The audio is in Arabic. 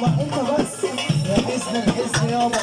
ما أنت بس يا حسن الحسن يابا